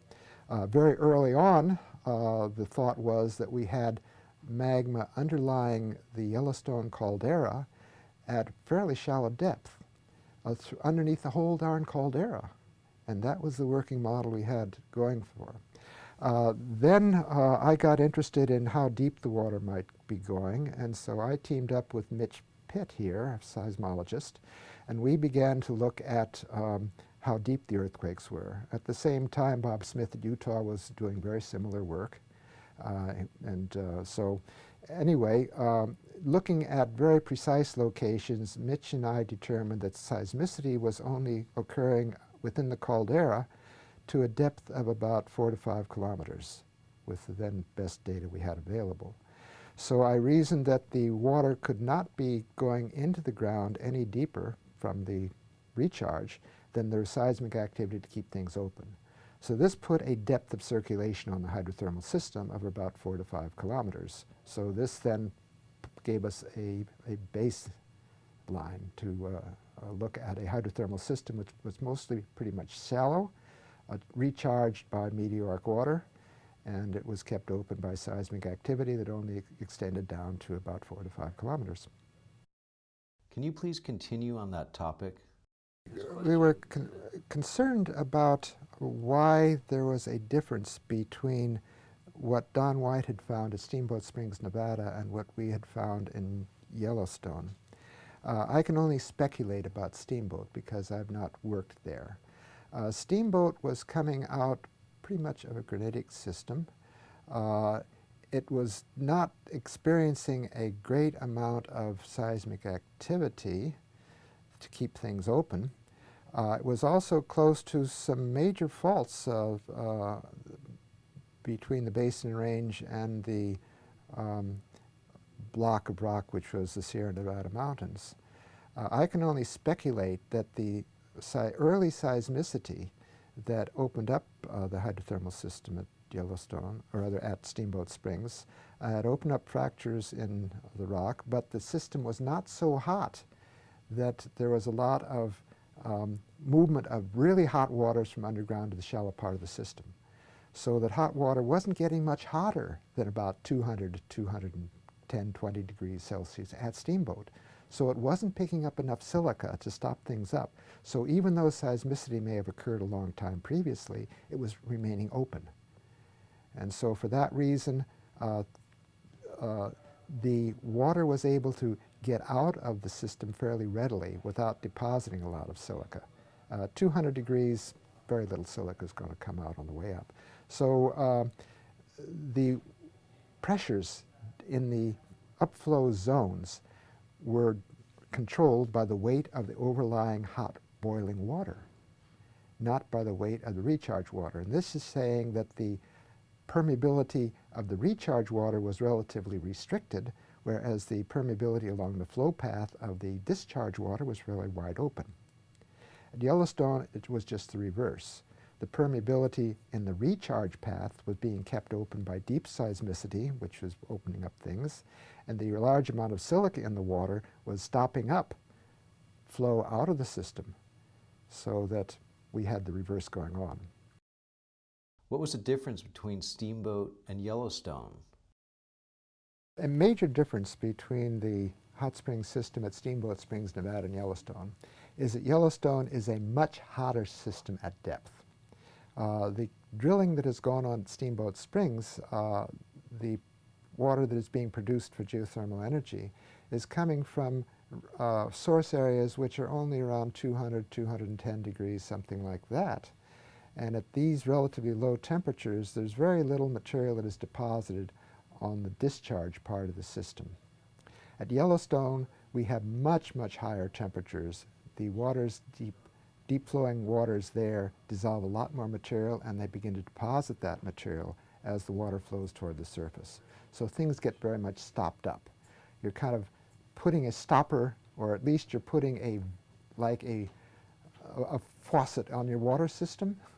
Uh, very early on, uh, the thought was that we had magma underlying the Yellowstone caldera at fairly shallow depth uh, underneath the whole darn caldera. And that was the working model we had going for. Uh, then uh, I got interested in how deep the water might be going, and so I teamed up with Mitch Pitt here, a seismologist, and we began to look at um, how deep the earthquakes were. At the same time, Bob Smith at Utah was doing very similar work. Uh, and uh, so anyway, um, looking at very precise locations, Mitch and I determined that seismicity was only occurring within the caldera to a depth of about four to five kilometers with the then best data we had available. So I reasoned that the water could not be going into the ground any deeper from the recharge then there's seismic activity to keep things open. So this put a depth of circulation on the hydrothermal system of about four to five kilometers. So this then gave us a, a baseline to uh, uh, look at a hydrothermal system which was mostly pretty much shallow, uh, recharged by meteoric water, and it was kept open by seismic activity that only extended down to about four to five kilometers. Can you please continue on that topic? We were con concerned about why there was a difference between what Don White had found at Steamboat Springs, Nevada, and what we had found in Yellowstone. Uh, I can only speculate about Steamboat because I've not worked there. Uh, Steamboat was coming out pretty much of a granitic system. Uh, it was not experiencing a great amount of seismic activity to keep things open. Uh, it was also close to some major faults of, uh, between the Basin Range and the um, block of rock which was the Sierra Nevada mountains. Uh, I can only speculate that the si early seismicity that opened up uh, the hydrothermal system at Yellowstone, or rather at Steamboat Springs, uh, had opened up fractures in the rock, but the system was not so hot that there was a lot of um, movement of really hot waters from underground to the shallow part of the system. So that hot water wasn't getting much hotter than about 200 to 210, 20 degrees Celsius at Steamboat. So it wasn't picking up enough silica to stop things up. So even though seismicity may have occurred a long time previously, it was remaining open. And so for that reason, uh, uh, the water was able to get out of the system fairly readily without depositing a lot of silica. Uh, 200 degrees, very little silica is going to come out on the way up. So uh, the pressures in the upflow zones were controlled by the weight of the overlying hot boiling water, not by the weight of the recharge water. And this is saying that the permeability of the recharge water was relatively restricted, whereas the permeability along the flow path of the discharge water was really wide open. At Yellowstone, it was just the reverse. The permeability in the recharge path was being kept open by deep seismicity, which was opening up things, and the large amount of silica in the water was stopping up flow out of the system so that we had the reverse going on. What was the difference between Steamboat and Yellowstone? A major difference between the hot spring system at Steamboat Springs, Nevada and Yellowstone is that Yellowstone is a much hotter system at depth. Uh, the drilling that has gone on at Steamboat Springs, uh, the water that is being produced for geothermal energy is coming from uh, source areas which are only around 200, 210 degrees, something like that. And at these relatively low temperatures, there's very little material that is deposited on the discharge part of the system. At Yellowstone, we have much, much higher temperatures. The waters, deep, deep flowing waters there dissolve a lot more material and they begin to deposit that material as the water flows toward the surface. So things get very much stopped up. You're kind of putting a stopper, or at least you're putting a, like a, a, a faucet on your water system. [laughs]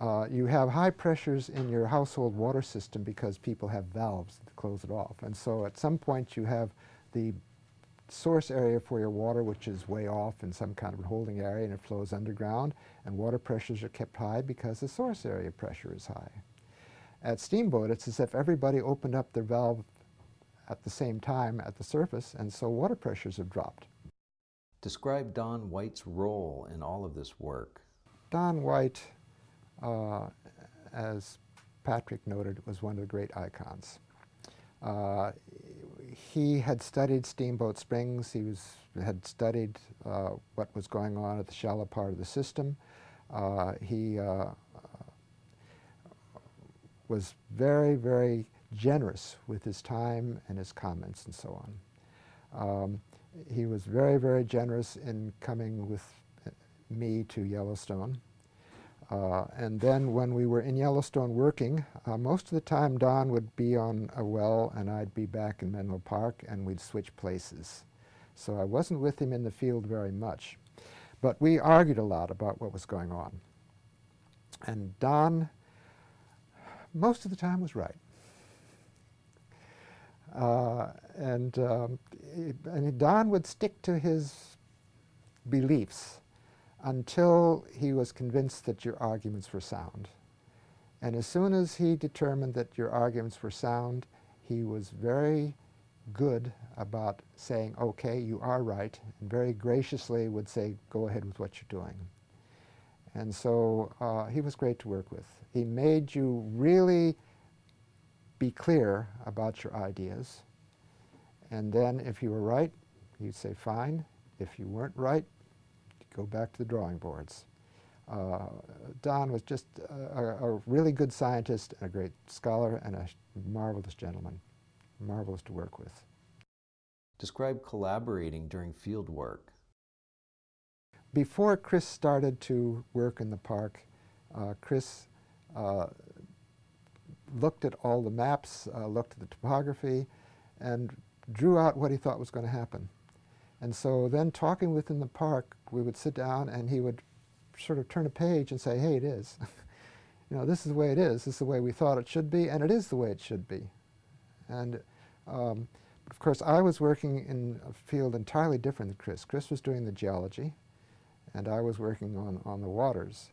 Uh, you have high pressures in your household water system because people have valves to close it off. And so at some point you have the source area for your water which is way off in some kind of holding area and it flows underground and water pressures are kept high because the source area pressure is high. At Steamboat, it's as if everybody opened up their valve at the same time at the surface, and so water pressures have dropped. Describe Don White's role in all of this work. Don White, uh, as Patrick noted, was one of the great icons. Uh, he had studied Steamboat Springs. He was, had studied uh, what was going on at the shallow part of the system. Uh, he uh, was very, very generous with his time and his comments and so on. Um, he was very, very generous in coming with me to Yellowstone. Uh, and then when we were in Yellowstone working, uh, most of the time Don would be on a well and I'd be back in Menlo Park and we'd switch places. So I wasn't with him in the field very much. But we argued a lot about what was going on. And Don most of the time was right. Uh, and, um, it, and Don would stick to his beliefs until he was convinced that your arguments were sound. And as soon as he determined that your arguments were sound, he was very good about saying, okay, you are right, and very graciously would say, go ahead with what you're doing. And so uh, he was great to work with. He made you really be clear about your ideas. And then if you were right, he'd say, fine. If you weren't right, go back to the drawing boards. Uh, Don was just a, a, really good scientist and a great scholar and a marvelous gentleman, marvelous to work with. Describe collaborating during field work. Before Chris started to work in the park, uh, Chris uh, looked at all the maps, uh, looked at the topography, and drew out what he thought was going to happen. And so then talking within the park, we would sit down and he would sort of turn a page and say, hey, it is. [laughs] you know, this is the way it is. This is the way we thought it should be, and it is the way it should be. And um, of course, I was working in a field entirely different than Chris. Chris was doing the geology, and I was working on, on the waters.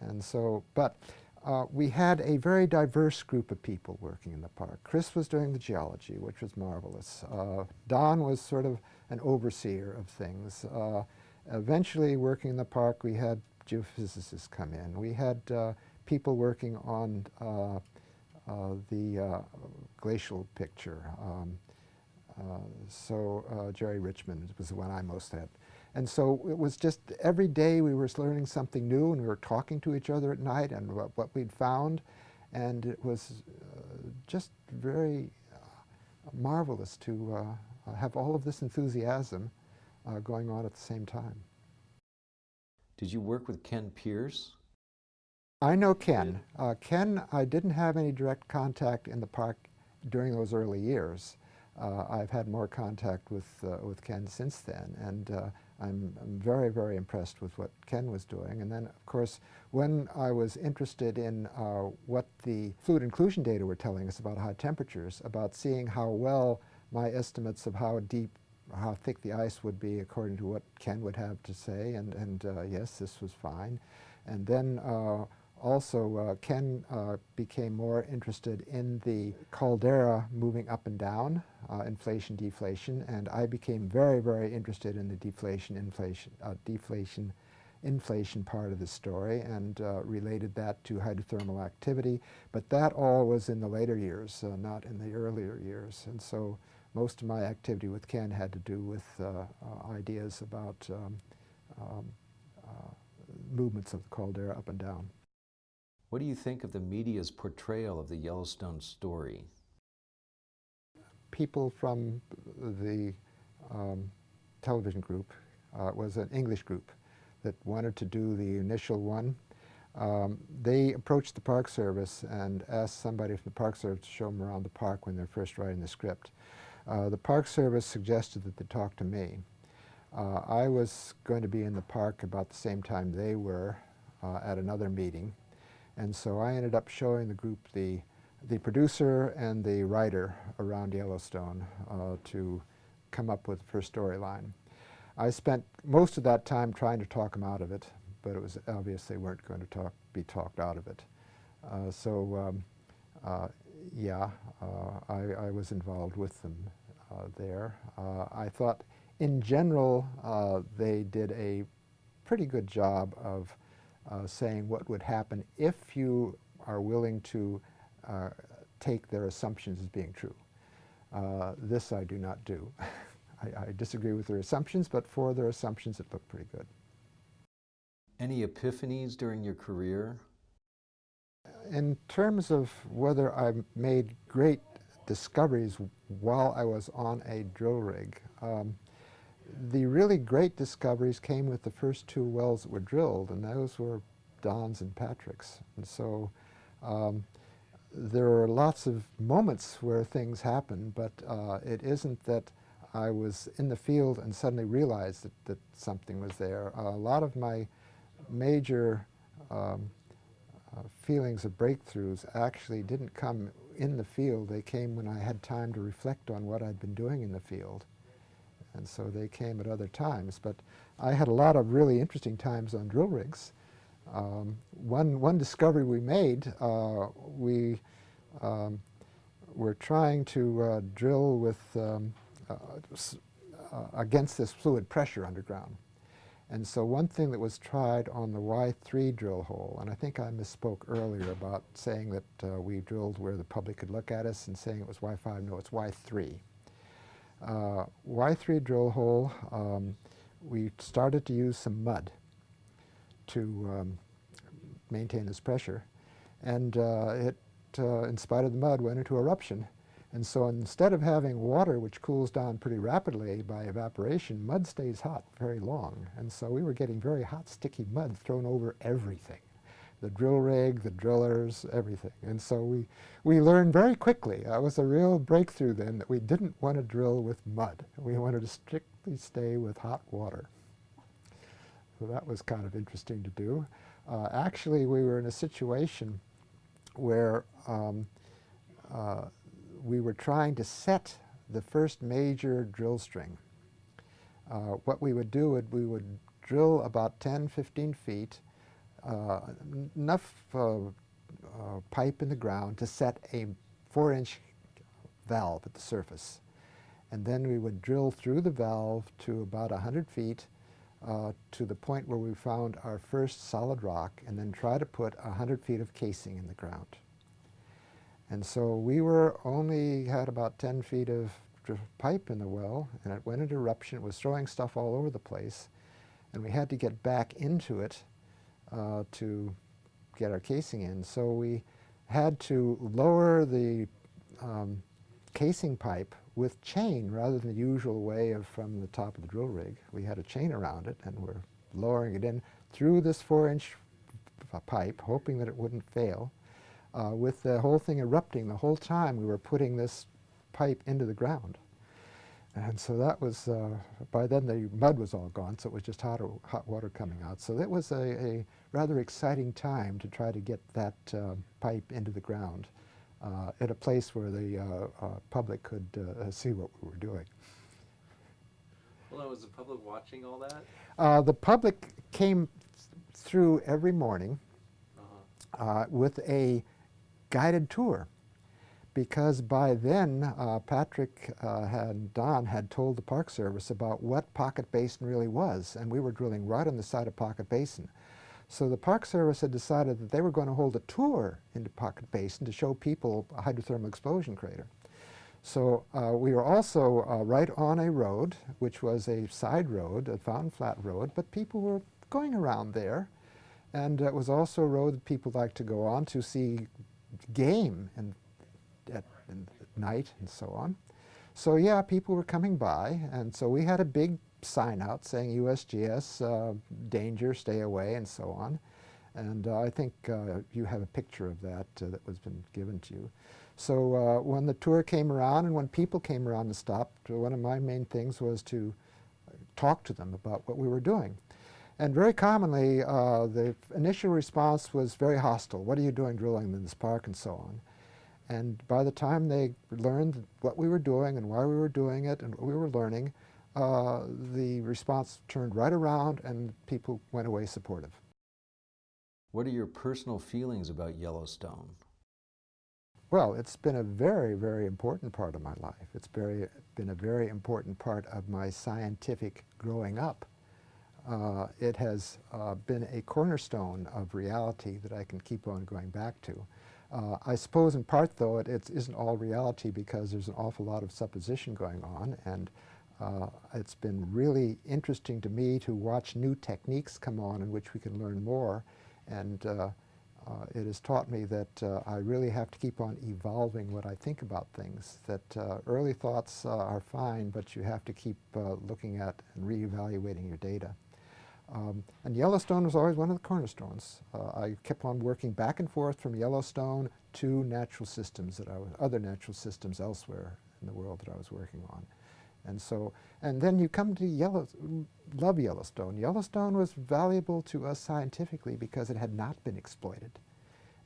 And so, but uh, we had a very diverse group of people working in the park. Chris was doing the geology, which was marvelous. Uh, Don was sort of an overseer of things. Uh, eventually, working in the park, we had geophysicists come in. We had uh, people working on uh, uh, the glacial picture. Um, so Jerry Richmond was the one I most had. And so it was just every day we were learning something new and we were talking to each other at night and what, what we'd found. And it was uh, just very uh, marvelous to uh, have all of this enthusiasm uh, going on at the same time. Did you work with Ken Pierce? I know Ken. Uh, Ken, I didn't have any direct contact in the park during those early years. Uh, I've had more contact with, with Ken since then. and I'm, I'm, very, very impressed with what Ken was doing. And then, of course, when I was interested in uh, what the fluid inclusion data were telling us about high temperatures, about seeing how well my estimates of how deep, how thick the ice would be according to what Ken would have to say, and, and uh, yes, this was fine. And then uh, also uh, Ken uh, became more interested in the caldera moving up and down, uh, inflation, deflation, and I became very, very interested in the deflation, inflation, uh, deflation, inflation part of the story and uh, related that to hydrothermal activity. But that all was in the later years, uh, not in the earlier years. And so most of my activity with Ken had to do with ideas about um, um, movements of the caldera up and down. What do you think of the media's portrayal of the Yellowstone story? People from the um, television group, uh, was an English group that wanted to do the initial one. Um, they approached the Park Service and asked somebody from the Park Service to show them around the park when they're first writing the script. Uh, the Park Service suggested that they talk to me. Uh, I was going to be in the park about the same time they were uh, at another meeting. And so I ended up showing the group the, the producer and the writer around Yellowstone uh, to come up with the first storyline. I spent most of that time trying to talk them out of it, but it was obvious they weren't going to talk, be talked out of it. Uh, so um, uh, yeah, uh, I, I, was involved with them uh, there. Uh, I thought in general they did a pretty good job of saying what would happen if you are willing to take their assumptions as being true. Uh, this I do not do. [laughs] I, I, disagree with their assumptions, but for their assumptions it looked pretty good. Any epiphanies during your career? In terms of whether I made great discoveries while I was on a drill rig, um, the really great discoveries came with the first two wells that were drilled, and those were Don's and Patrick's. And so um, there are lots of moments where things happen, but uh, it isn't that I was in the field and suddenly realized that, that something was there. Uh, a lot of my major um, uh, feelings of breakthroughs actually didn't come in the field. They came when I had time to reflect on what I'd been doing in the field and so they came at other times. But I had a lot of really interesting times on drill rigs. Um, one, one discovery we made, uh, we um, were trying to uh, drill with um, uh, uh against this fluid pressure underground. And so one thing that was tried on the Y3 drill hole, and I think I misspoke earlier about saying that uh, we drilled where the public could look at us and saying it was Y5, no, it's Y3. Uh, Y3 drill hole, um, we started to use some mud to um, maintain this pressure. And uh, it, uh, in spite of the mud, went into eruption. And so instead of having water which cools down pretty rapidly by evaporation, mud stays hot very long. And so we were getting very hot, sticky mud thrown over everything the drill rig, the drillers, everything. And so we, we learned very quickly, that was a real breakthrough then, that we didn't want to drill with mud. We wanted to strictly stay with hot water. So that was kind of interesting to do. Uh, actually, we were in a situation where um, uh, we were trying to set the first major drill string. Uh, what we would do, would, we would drill about 10, 15 feet uh, enough uh, pipe in the ground to set a four-inch valve at the surface. And then we would drill through the valve to about 100 feet uh, to the point where we found our first solid rock and then try to put 100 feet of casing in the ground. And so we were only had about 10 feet of pipe in the well and it went into eruption. It was throwing stuff all over the place and we had to get back into it uh, to get our casing in. So we had to lower the um, casing pipe with chain rather than the usual way of from the top of the drill rig. We had a chain around it and we're lowering it in through this four inch pipe, hoping that it wouldn't fail. Uh, with the whole thing erupting the whole time we were putting this pipe into the ground. And so that was, uh, by then the mud was all gone, so it was just hot, hot water coming out. So that was a, a rather exciting time to try to get that uh, pipe into the ground uh, at a place where the uh, uh, public could uh, see what we were doing. Well, was the public watching all that? the public came through every morning. uh, with a guided tour because by then uh, Patrick uh, and Don had told the Park Service about what Pocket Basin really was and we were drilling right on the side of Pocket Basin. So the Park Service had decided that they were going to hold a tour into Pocket Basin to show people a hydrothermal explosion crater. So uh, we were also uh, right on a road, which was a side road, a Fountain Flat Road, but people were going around there. And it was also a road that people liked to go on to see game and at, at night and so on. So yeah, people were coming by, and so we had a big sign out saying USGS, uh, danger, stay away, and so on. And uh, I think uh, you have a picture of that uh, that was been given to you. So uh, when the tour came around and when people came around to stop, one of my main things was to talk to them about what we were doing. And very commonly, uh, the initial response was very hostile. What are you doing drilling in this park and so on? And by the time they learned what we were doing and why we were doing it and what we were learning, uh, the response turned right around and people went away supportive. What are your personal feelings about Yellowstone? Well, it's been a very, very important part of my life. It's very, been a very important part of my scientific growing up. Uh, it has uh, been a cornerstone of reality that I can keep on going back to. Uh, I suppose in part, though, it, it isn't all reality because there's an awful lot of supposition going on, and uh, it's been really interesting to me to watch new techniques come on in which we can learn more, and uh, uh, it has taught me that I really have to keep on evolving what I think about things, that early thoughts are fine, but you have to keep looking at and reevaluating your data. Um, and Yellowstone was always one of the cornerstones. Uh, I kept on working back and forth from Yellowstone to natural systems that I was, other natural systems elsewhere in the world that I was working on. And so, and then you come to Yellow, love Yellowstone. Yellowstone was valuable to us scientifically because it had not been exploited.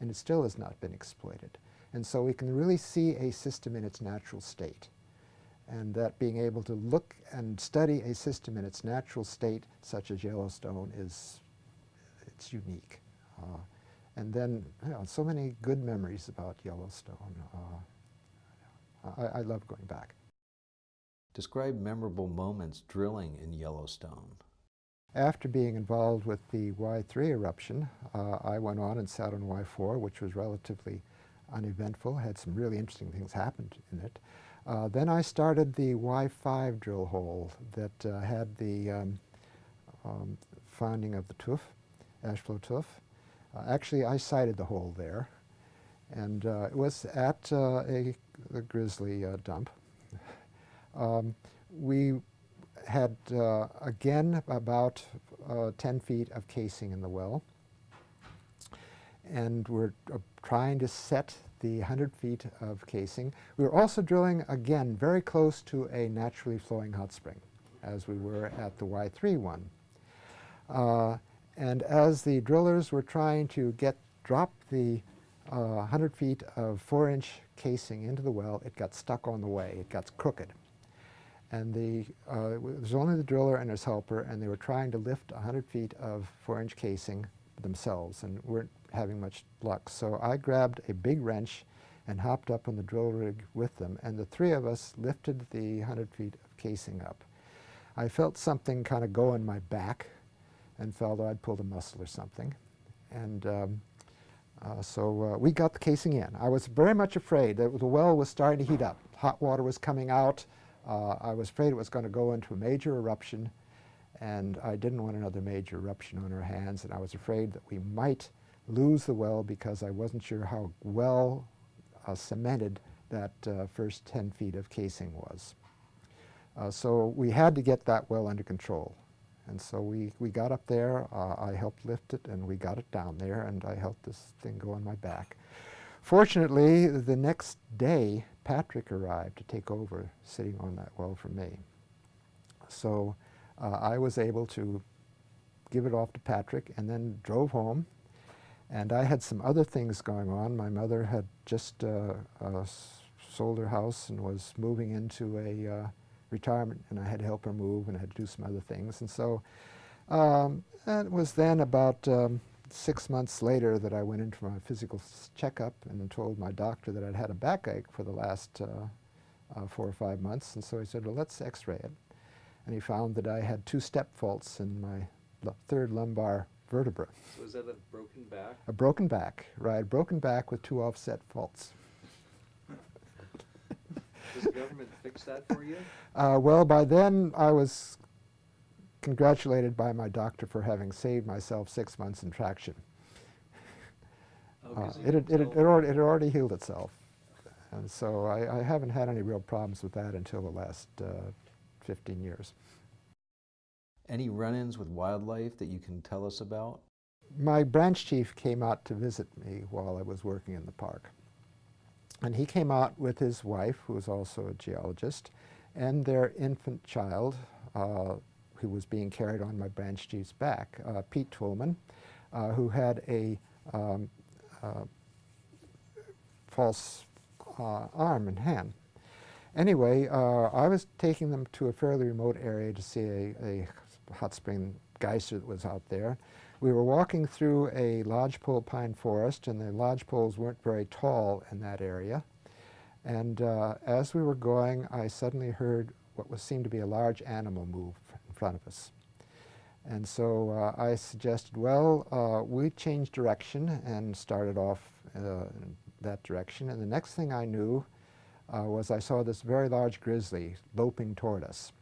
And it still has not been exploited. And so we can really see a system in its natural state. And that being able to look and study a system in its natural state, such as Yellowstone, is it's unique. Uh, and then you know, so many good memories about Yellowstone. Uh, I, I love going back. Describe memorable moments drilling in Yellowstone. After being involved with the Y3 eruption, uh, I went on and sat on Y4, which was relatively uneventful, had some really interesting things happened in it. Uh, then I started the Y5 drill hole that uh, had the um, um, finding of the tuff, ash flow tuff. Uh, actually, I sighted the hole there, and uh, it was at uh, a, a grizzly dump. [laughs] Um, we had, again, about uh, 10 feet of casing in the well. And we're trying to set the 100 feet of casing. We were also drilling, again, very close to a naturally flowing hot spring, as we were at the Y3 one. Uh, and as the drillers were trying to get drop the 100 uh, feet of 4-inch casing into the well, it got stuck on the way. It got crooked and the, uh, it was only the driller and his helper, and they were trying to lift 100 feet of four-inch casing themselves and weren't having much luck. So I grabbed a big wrench and hopped up on the drill rig with them, and the three of us lifted the 100 feet of casing up. I felt something kind of go in my back and felt I'd pulled a muscle or something. And um, uh, so uh, we got the casing in. I was very much afraid that the well was starting to heat up. Hot water was coming out. Uh, I was afraid it was going to go into a major eruption, and I didn't want another major eruption on our hands, and I was afraid that we might lose the well because I wasn't sure how well uh, cemented that uh, first 10 feet of casing was. Uh, so we had to get that well under control. And so we, we got up there, uh, I helped lift it, and we got it down there, and I helped this thing go on my back. Fortunately, the next day, Patrick arrived to take over sitting on that well for me. So uh, I was able to give it off to Patrick and then drove home. And I had some other things going on. My mother had just uh, uh, sold her house and was moving into a uh, retirement, and I had to help her move and I had to do some other things. And so um, and it was then about um, six months later that I went in for my physical checkup and told my doctor that I'd had a backache for the last uh, uh, four or five months. And so he said, well, let's x-ray it. And he found that I had two step faults in my third lumbar vertebra. So is that a broken back? A broken back, right, broken back with two offset faults. Does the government fix that for you? [laughs] Uh, well, by then I was congratulated by my doctor for having saved myself six months in traction. Oh, Uh, it, had, it, had, it, already, it already healed itself. And so I, I haven't had any real problems with that until the last uh, 15 years. Any run-ins with wildlife that you can tell us about? My branch chief came out to visit me while I was working in the park. And he came out with his wife, who was also a geologist, and their infant child, uh, who was being carried on my branch chief's back, uh, Pete Toulmin, uh, who had a um, uh, false uh, arm and hand. Anyway, uh, I was taking them to a fairly remote area to see a, a hot spring geyser that was out there. We were walking through a lodgepole pine forest, and the lodgepoles weren't very tall in that area. And uh, as we were going, I suddenly heard what was seemed to be a large animal move in front of us. And so uh, I suggested, well, uh, we changed direction and started off uh, in that direction. And the next thing I knew uh, was I saw this very large grizzly loping toward us.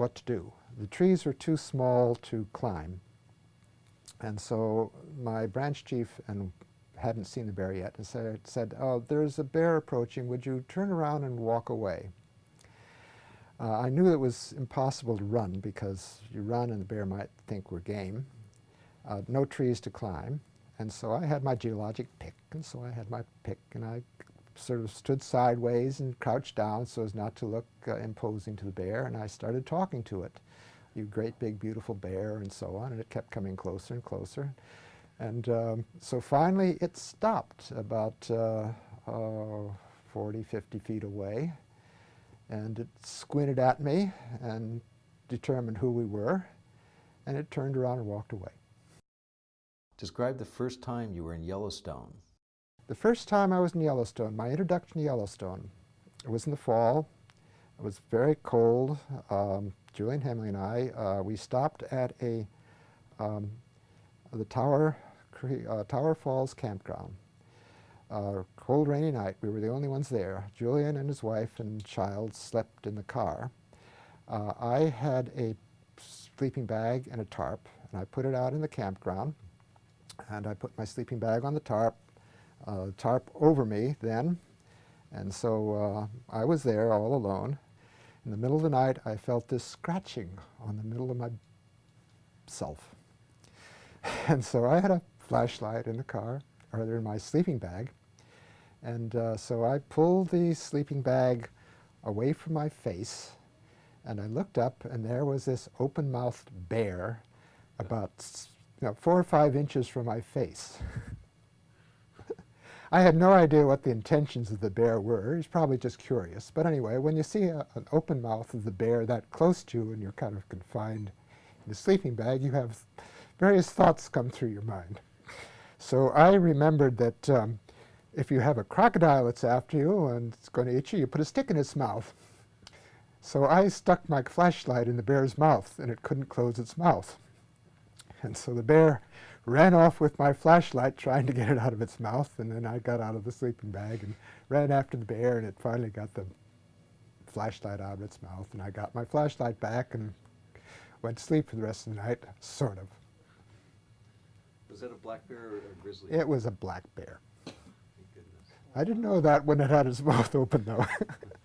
What to do? The trees were too small to climb. And so my branch chief and hadn't seen the bear yet and said, said oh, there's a bear approaching. Would you turn around and walk away? Uh, I knew it was impossible to run because you run and the bear might think we're game. Uh, no trees to climb. And so I had my geologic pick, and so I had my pick, and I sort of stood sideways and crouched down so as not to look uh, imposing to the bear, and I started talking to it. You great big beautiful bear and so on, and it kept coming closer and closer. And um, so finally it stopped about uh, uh, 40, 50 feet away, and it squinted at me and determined who we were, and it turned around and walked away. Describe the first time you were in Yellowstone. The first time I was in Yellowstone, my introduction to Yellowstone, it was in the fall. It was very cold. Um, Julian Hemley and I, uh, we stopped at a um, the Tower uh, Tower Falls campground. Uh, cold, rainy night. We were the only ones there. Julian and his wife and child slept in the car. Uh, I had a sleeping bag and a tarp, and I put it out in the campground. And I put my sleeping bag on the tarp, tarp over me then. And so uh, I was there all alone. In the middle of the night, I felt this scratching on the middle of my self. [laughs] And so I had a flashlight in the car, or in my sleeping bag. And uh, so I pulled the sleeping bag away from my face, and I looked up, and there was this open-mouthed bear about you know, four or five inches from my face. [laughs] I had no idea what the intentions of the bear were. He's probably just curious. But anyway, when you see a, an open mouth of the bear that close to you and you're kind of confined in a sleeping bag, you have various thoughts come through your mind. So I remembered that um, if you have a crocodile that's after you and it's going to eat you, you put a stick in its mouth. So I stuck my flashlight in the bear's mouth and it couldn't close its mouth. And so the bear ran off with my flashlight trying to get it out of its mouth and then I got out of the sleeping bag and ran after the bear and it finally got the flashlight out of its mouth and I got my flashlight back and went to sleep for the rest of the night, sort of. Was that a black bear or a grizzly? It was a black bear. Thank goodness. I didn't know that when it had its mouth open though. [laughs]